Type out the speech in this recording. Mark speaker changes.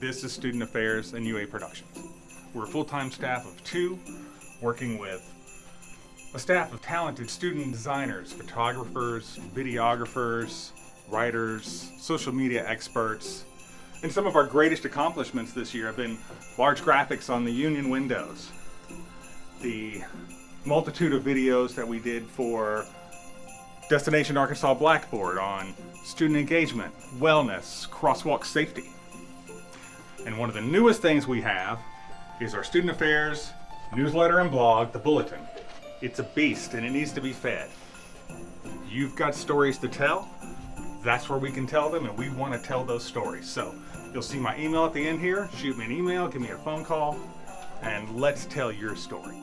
Speaker 1: This is Student Affairs and UA Productions. We're a full-time staff of two, working with a staff of talented student designers, photographers, videographers, writers, social media experts, and some of our greatest accomplishments this year have been large graphics on the Union windows, the multitude of videos that we did for Destination Arkansas Blackboard on student engagement, wellness, crosswalk safety. And one of the newest things we have is our Student Affairs newsletter and blog, The Bulletin. It's a beast and it needs to be fed. You've got stories to tell, that's where we can tell them and we want to tell those stories. So you'll see my email at the end here, shoot me an email, give me a phone call, and let's tell your story.